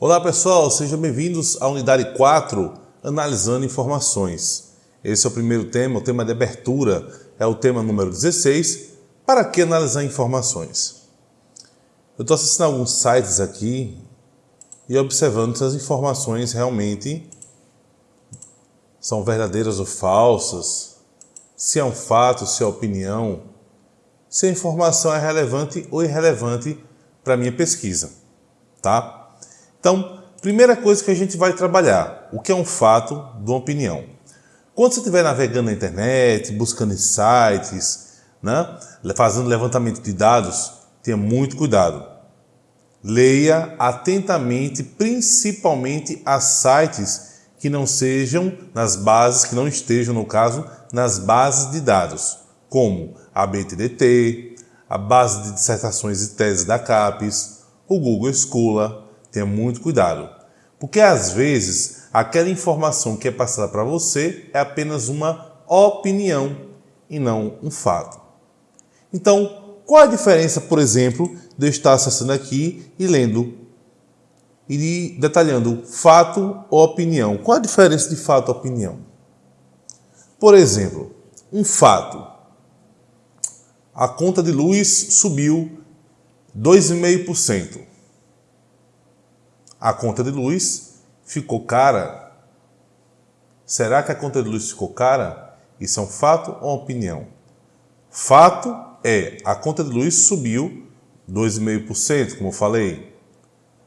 Olá pessoal, sejam bem-vindos à unidade 4, Analisando Informações. Esse é o primeiro tema, o tema de abertura é o tema número 16, Para que analisar informações? Eu estou acessando alguns sites aqui e observando se as informações realmente são verdadeiras ou falsas, se é um fato, se é opinião, se a informação é relevante ou irrelevante para a minha pesquisa, tá? Então, primeira coisa que a gente vai trabalhar, o que é um fato de uma opinião. Quando você estiver navegando na internet, buscando em sites, né, fazendo levantamento de dados, tenha muito cuidado. Leia atentamente, principalmente a sites que não sejam nas bases, que não estejam, no caso, nas bases de dados, como a BTDT, a base de dissertações e teses da CAPES, o Google Scholar. Tenha muito cuidado, porque às vezes aquela informação que é passada para você é apenas uma opinião e não um fato. Então, qual a diferença, por exemplo, de eu estar acessando aqui e lendo e detalhando fato ou opinião? Qual a diferença de fato e opinião? Por exemplo, um fato a conta de luz subiu 2,5%. A conta de luz ficou cara. Será que a conta de luz ficou cara? Isso é um fato ou uma opinião? Fato é a conta de luz subiu 2,5%, como eu falei.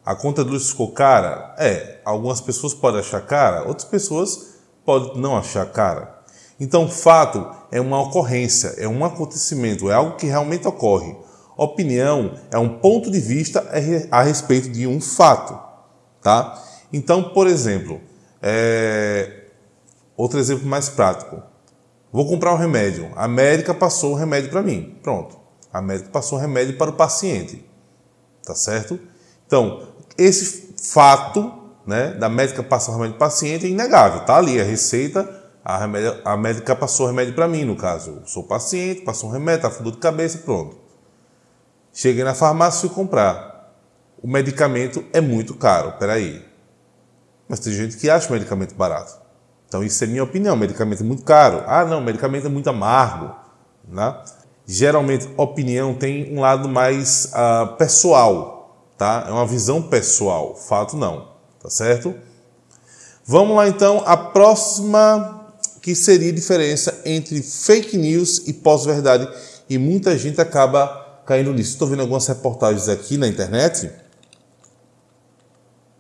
A conta de luz ficou cara? É, algumas pessoas podem achar cara, outras pessoas podem não achar cara. Então, fato é uma ocorrência, é um acontecimento, é algo que realmente ocorre. Opinião é um ponto de vista a respeito de um fato. Tá? Então, por exemplo, é... outro exemplo mais prático. Vou comprar um remédio. A médica passou o remédio para mim. Pronto. A médica passou o remédio para o paciente. Tá certo? Então, esse fato né, da médica passar o remédio para o paciente é inegável. Tá ali a receita a, remédio, a médica passou o remédio para mim, no caso. Eu sou paciente, passou um remédio, tá dor de cabeça, pronto. Cheguei na farmácia e fui comprar. O medicamento é muito caro, peraí. Mas tem gente que acha o medicamento barato. Então isso é minha opinião, o medicamento é muito caro. Ah não, o medicamento é muito amargo. Né? Geralmente, opinião tem um lado mais uh, pessoal, tá? É uma visão pessoal, fato não, tá certo? Vamos lá então, a próxima que seria a diferença entre fake news e pós-verdade. E muita gente acaba caindo nisso. Estou vendo algumas reportagens aqui na internet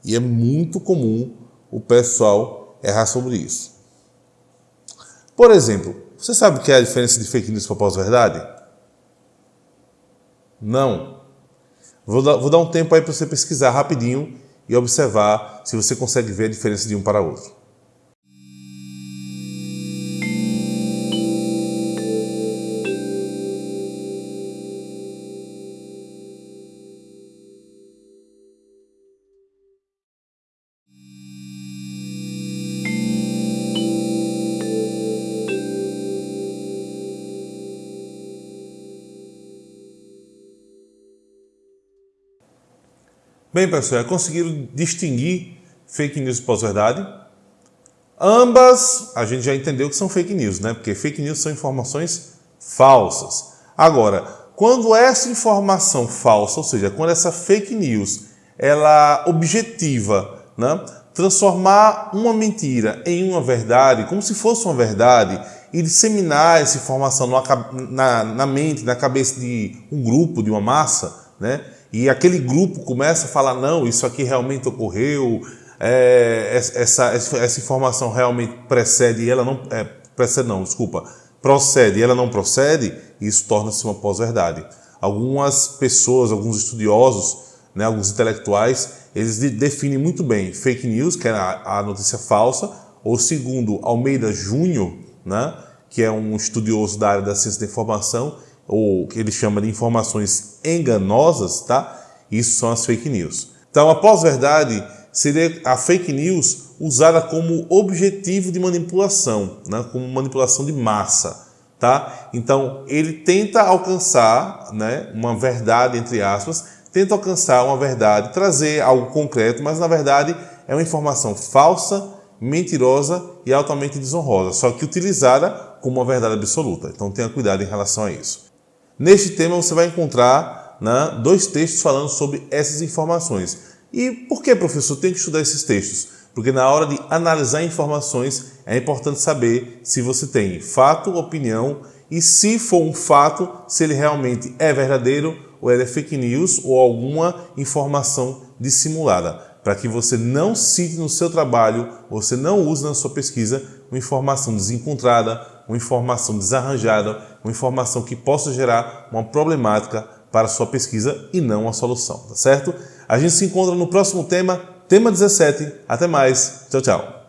e é muito comum o pessoal errar sobre isso. Por exemplo, você sabe o que é a diferença de fake news para pós-verdade? Não. Vou dar, vou dar um tempo aí para você pesquisar rapidinho e observar se você consegue ver a diferença de um para outro. Bem, pessoal, é conseguiram distinguir fake news e pós-verdade? Ambas, a gente já entendeu que são fake news, né? Porque fake news são informações falsas. Agora, quando essa informação falsa, ou seja, quando essa fake news, ela objetiva, né? transformar uma mentira em uma verdade, como se fosse uma verdade, e disseminar essa informação na, na mente, na cabeça de um grupo, de uma massa, né? E aquele grupo começa a falar, não, isso aqui realmente ocorreu, é, essa, essa informação realmente precede, ela não, é, precede não, desculpa, procede e ela não procede, isso torna-se uma pós-verdade. Algumas pessoas, alguns estudiosos, né, alguns intelectuais, eles definem muito bem fake news, que é a, a notícia falsa, ou segundo Almeida Júnior, né, que é um estudioso da área da ciência da informação, ou que ele chama de informações enganosas, tá? Isso são as fake news. Então, a pós-verdade seria a fake news usada como objetivo de manipulação, né? como manipulação de massa. Tá? Então, ele tenta alcançar né, uma verdade, entre aspas, tenta alcançar uma verdade, trazer algo concreto, mas na verdade é uma informação falsa, mentirosa e altamente desonrosa, só que utilizada como uma verdade absoluta. Então tenha cuidado em relação a isso. Neste tema você vai encontrar né, dois textos falando sobre essas informações. E por que, professor, tem que estudar esses textos? Porque na hora de analisar informações é importante saber se você tem fato, opinião e se for um fato, se ele realmente é verdadeiro ou ele é fake news ou alguma informação dissimulada, para que você não cite no seu trabalho, você não use na sua pesquisa uma informação desencontrada, uma informação desarranjada, uma informação que possa gerar uma problemática para a sua pesquisa e não a solução, tá certo? A gente se encontra no próximo tema, tema 17. Até mais. Tchau, tchau.